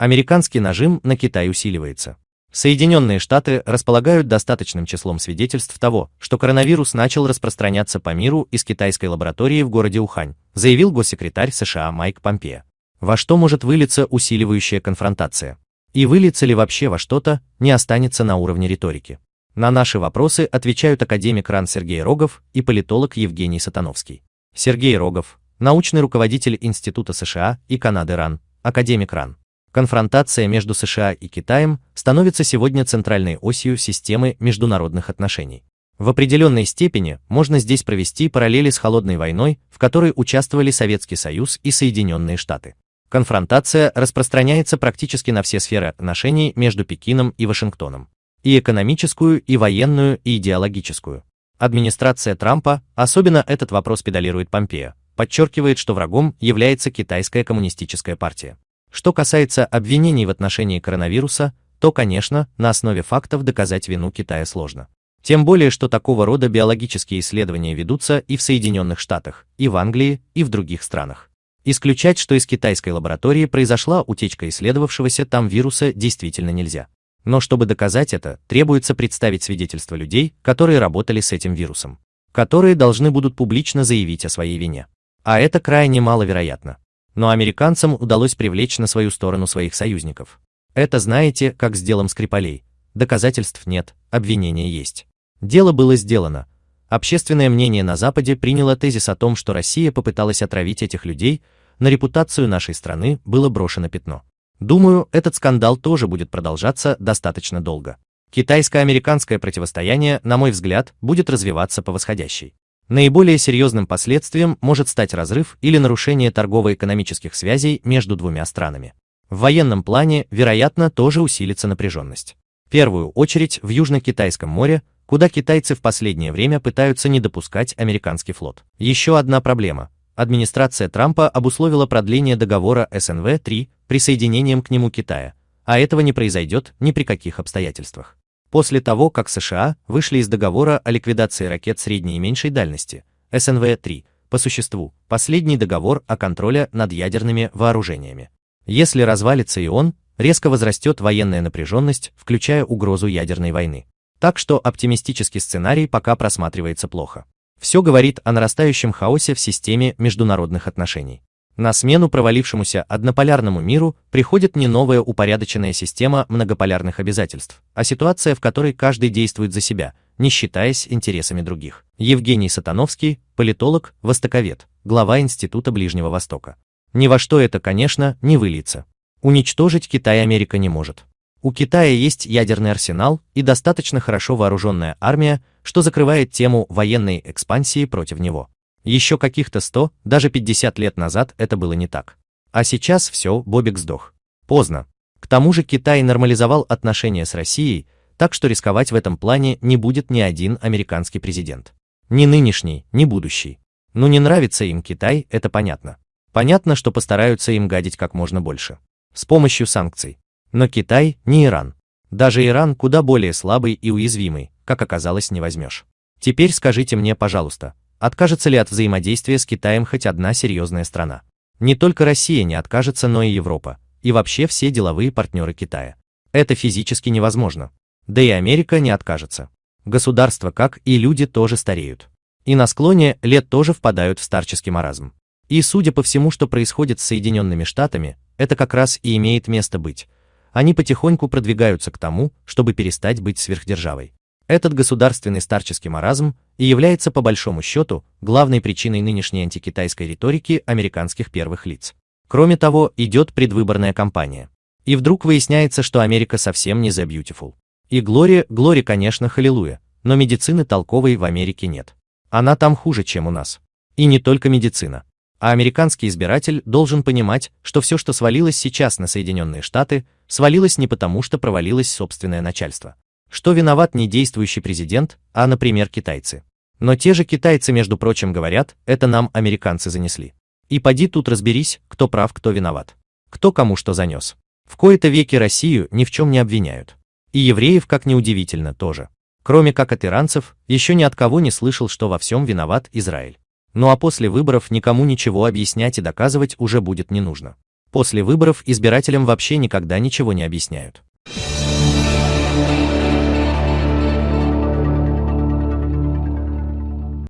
Американский нажим на Китай усиливается. Соединенные Штаты располагают достаточным числом свидетельств того, что коронавирус начал распространяться по миру из китайской лаборатории в городе Ухань, заявил госсекретарь США Майк Помпео. Во что может вылиться усиливающая конфронтация? И выльется ли вообще во что-то, не останется на уровне риторики. На наши вопросы отвечают академик РАН Сергей Рогов и политолог Евгений Сатановский. Сергей Рогов, научный руководитель Института США и Канады РАН, академик РАН. Конфронтация между США и Китаем становится сегодня центральной осью системы международных отношений. В определенной степени можно здесь провести параллели с холодной войной, в которой участвовали Советский Союз и Соединенные Штаты. Конфронтация распространяется практически на все сферы отношений между Пекином и Вашингтоном. И экономическую, и военную, и идеологическую. Администрация Трампа, особенно этот вопрос педалирует Помпео, подчеркивает, что врагом является китайская коммунистическая партия. Что касается обвинений в отношении коронавируса, то, конечно, на основе фактов доказать вину Китая сложно. Тем более, что такого рода биологические исследования ведутся и в Соединенных Штатах, и в Англии, и в других странах. Исключать, что из китайской лаборатории произошла утечка исследовавшегося там вируса, действительно нельзя. Но чтобы доказать это, требуется представить свидетельства людей, которые работали с этим вирусом, которые должны будут публично заявить о своей вине. А это крайне маловероятно но американцам удалось привлечь на свою сторону своих союзников. Это знаете, как с делом Скрипалей. Доказательств нет, обвинения есть. Дело было сделано. Общественное мнение на Западе приняло тезис о том, что Россия попыталась отравить этих людей, на репутацию нашей страны было брошено пятно. Думаю, этот скандал тоже будет продолжаться достаточно долго. Китайско-американское противостояние, на мой взгляд, будет развиваться по восходящей. Наиболее серьезным последствием может стать разрыв или нарушение торгово-экономических связей между двумя странами. В военном плане, вероятно, тоже усилится напряженность. В первую очередь в Южно-Китайском море, куда китайцы в последнее время пытаются не допускать американский флот. Еще одна проблема. Администрация Трампа обусловила продление договора СНВ-3 присоединением к нему Китая, а этого не произойдет ни при каких обстоятельствах. После того, как США вышли из договора о ликвидации ракет средней и меньшей дальности, СНВ-3, по существу, последний договор о контроле над ядерными вооружениями. Если развалится и он, резко возрастет военная напряженность, включая угрозу ядерной войны. Так что оптимистический сценарий пока просматривается плохо. Все говорит о нарастающем хаосе в системе международных отношений. На смену провалившемуся однополярному миру приходит не новая упорядоченная система многополярных обязательств, а ситуация, в которой каждый действует за себя, не считаясь интересами других. Евгений Сатановский, политолог, востоковед, глава Института Ближнего Востока. Ни во что это, конечно, не выльется. Уничтожить Китай Америка не может. У Китая есть ядерный арсенал и достаточно хорошо вооруженная армия, что закрывает тему военной экспансии против него. Еще каких-то 100, даже 50 лет назад это было не так. А сейчас все, Бобик сдох. Поздно. К тому же Китай нормализовал отношения с Россией, так что рисковать в этом плане не будет ни один американский президент. Ни нынешний, ни будущий. Ну не нравится им Китай, это понятно. Понятно, что постараются им гадить как можно больше. С помощью санкций. Но Китай не Иран. Даже Иран куда более слабый и уязвимый, как оказалось, не возьмешь. Теперь скажите мне, пожалуйста, Откажется ли от взаимодействия с Китаем хоть одна серьезная страна? Не только Россия не откажется, но и Европа, и вообще все деловые партнеры Китая. Это физически невозможно. Да и Америка не откажется. Государства, как и люди, тоже стареют. И на склоне лет тоже впадают в старческий маразм. И судя по всему, что происходит с Соединенными Штатами, это как раз и имеет место быть. Они потихоньку продвигаются к тому, чтобы перестать быть сверхдержавой. Этот государственный старческий маразм и является по большому счету главной причиной нынешней антикитайской риторики американских первых лиц. Кроме того, идет предвыборная кампания. И вдруг выясняется, что Америка совсем не the beautiful. И Глория, Глори, конечно, халилуя, но медицины толковой в Америке нет. Она там хуже, чем у нас. И не только медицина. А американский избиратель должен понимать, что все, что свалилось сейчас на Соединенные Штаты, свалилось не потому, что провалилось собственное начальство, что виноват не действующий президент, а, например, китайцы. Но те же китайцы, между прочим, говорят, это нам американцы занесли. И поди тут разберись, кто прав, кто виноват. Кто кому что занес. В кои-то веки Россию ни в чем не обвиняют. И евреев, как неудивительно, тоже. Кроме как от иранцев, еще ни от кого не слышал, что во всем виноват Израиль. Ну а после выборов никому ничего объяснять и доказывать уже будет не нужно. После выборов избирателям вообще никогда ничего не объясняют.